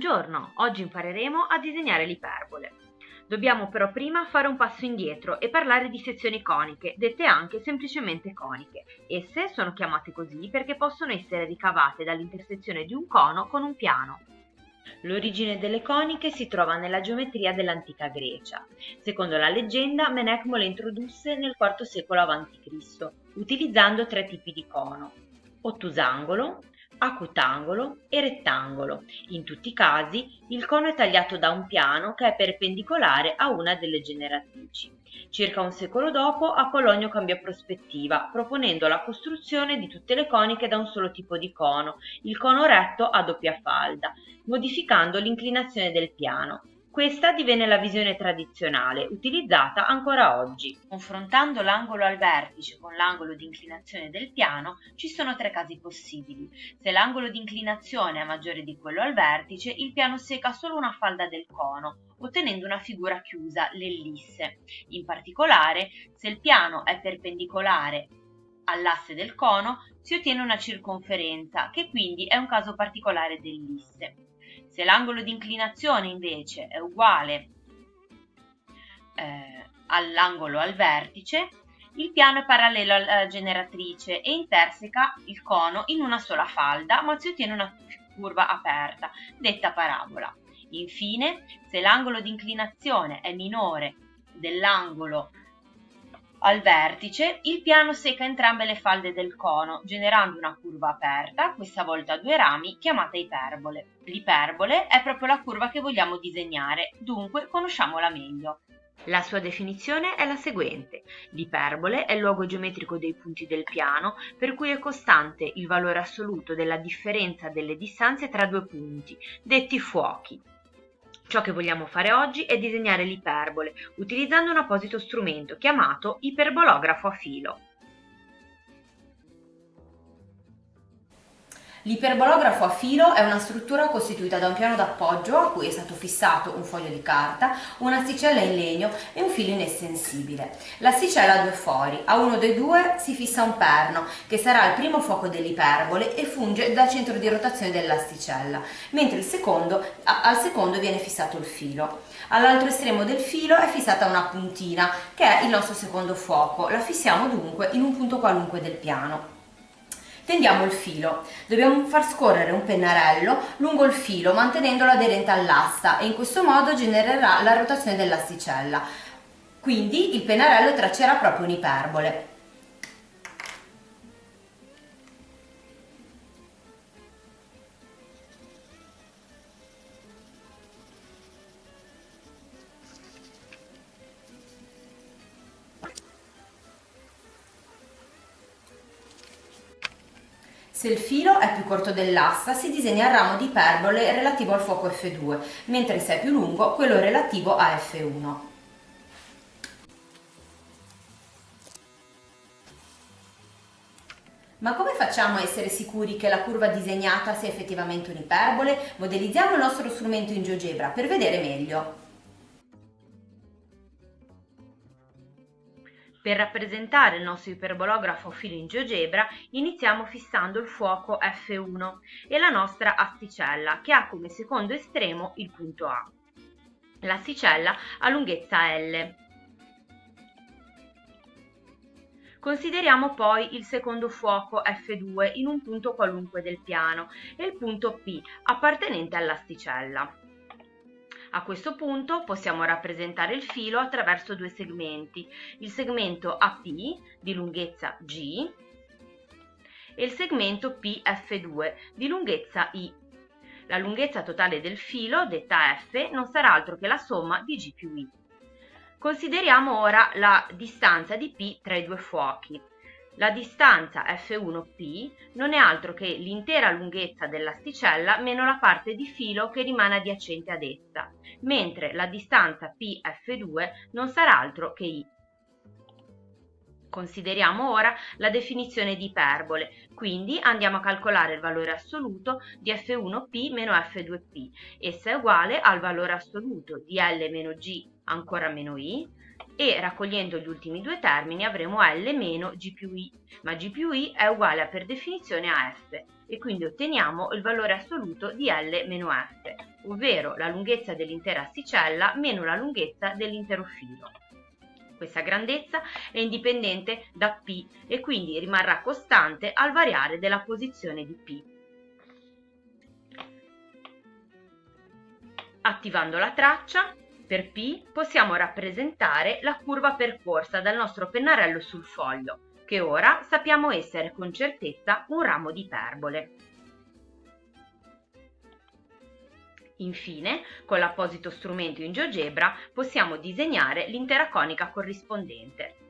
Buongiorno, oggi impareremo a disegnare l'iperbole. Dobbiamo però prima fare un passo indietro e parlare di sezioni coniche, dette anche semplicemente coniche. Esse sono chiamate così perché possono essere ricavate dall'intersezione di un cono con un piano. L'origine delle coniche si trova nella geometria dell'antica Grecia. Secondo la leggenda, Menecmo le introdusse nel IV secolo a.C., utilizzando tre tipi di cono: ottusangolo, acutangolo e rettangolo. In tutti i casi il cono è tagliato da un piano che è perpendicolare a una delle generatrici. Circa un secolo dopo Apollonio cambiò prospettiva, proponendo la costruzione di tutte le coniche da un solo tipo di cono, il cono retto a doppia falda, modificando l'inclinazione del piano. Questa divenne la visione tradizionale, utilizzata ancora oggi. Confrontando l'angolo al vertice con l'angolo di inclinazione del piano, ci sono tre casi possibili. Se l'angolo di inclinazione è maggiore di quello al vertice, il piano seca solo una falda del cono, ottenendo una figura chiusa, l'ellisse. In particolare, se il piano è perpendicolare all'asse del cono, si ottiene una circonferenza, che quindi è un caso particolare dell'isse. Se l'angolo di inclinazione invece è uguale eh, all'angolo al vertice, il piano è parallelo alla generatrice e interseca il cono in una sola falda, ma si ottiene una curva aperta, detta parabola. Infine, se l'angolo di inclinazione è minore dell'angolo al vertice, il piano secca entrambe le falde del cono, generando una curva aperta, questa volta a due rami, chiamata iperbole. L'iperbole è proprio la curva che vogliamo disegnare, dunque conosciamola meglio. La sua definizione è la seguente. L'iperbole è il luogo geometrico dei punti del piano per cui è costante il valore assoluto della differenza delle distanze tra due punti, detti fuochi. Ciò che vogliamo fare oggi è disegnare l'iperbole utilizzando un apposito strumento chiamato iperbolografo a filo. L'iperbolografo a filo è una struttura costituita da un piano d'appoggio a cui è stato fissato un foglio di carta, un'asticella in legno e un filo inestensibile. L'asticella ha due fori, a uno dei due si fissa un perno che sarà il primo fuoco dell'iperbole e funge da centro di rotazione dell'asticella, mentre secondo, al secondo viene fissato il filo. All'altro estremo del filo è fissata una puntina che è il nostro secondo fuoco, la fissiamo dunque in un punto qualunque del piano. Tendiamo il filo, dobbiamo far scorrere un pennarello lungo il filo mantenendolo aderente all'asta e in questo modo genererà la rotazione dell'asticella. Quindi il pennarello traccerà proprio un'iperbole. Se il filo è più corto dell'asta si disegna il ramo di iperbole relativo al fuoco F2, mentre se è più lungo quello relativo a F1. Ma come facciamo a essere sicuri che la curva disegnata sia effettivamente un'iperbole? Modellizziamo il nostro strumento in GeoGebra per vedere meglio. Per rappresentare il nostro iperbolografo filo in GeoGebra iniziamo fissando il fuoco F1 e la nostra asticella che ha come secondo estremo il punto A. L'asticella ha lunghezza L. Consideriamo poi il secondo fuoco F2 in un punto qualunque del piano e il punto P appartenente all'asticella. A questo punto possiamo rappresentare il filo attraverso due segmenti, il segmento AP di lunghezza G e il segmento PF2 di lunghezza I. La lunghezza totale del filo, detta F, non sarà altro che la somma di G più I. Consideriamo ora la distanza di P tra i due fuochi. La distanza F1P non è altro che l'intera lunghezza dell'asticella meno la parte di filo che rimane adiacente ad essa, mentre la distanza PF2 non sarà altro che I. Consideriamo ora la definizione di iperbole, quindi andiamo a calcolare il valore assoluto di F1P meno F2P. Essa è uguale al valore assoluto di L meno G ancora meno I e raccogliendo gli ultimi due termini avremo L meno G più I, ma G più I è uguale a per definizione a F e quindi otteniamo il valore assoluto di L meno F. ovvero la lunghezza dell'intera asticella meno la lunghezza dell'intero filo. Questa grandezza è indipendente da P e quindi rimarrà costante al variare della posizione di P. Attivando la traccia, per P possiamo rappresentare la curva percorsa dal nostro pennarello sul foglio, che ora sappiamo essere con certezza un ramo di iperbole. Infine, con l'apposito strumento in GeoGebra possiamo disegnare l'intera conica corrispondente.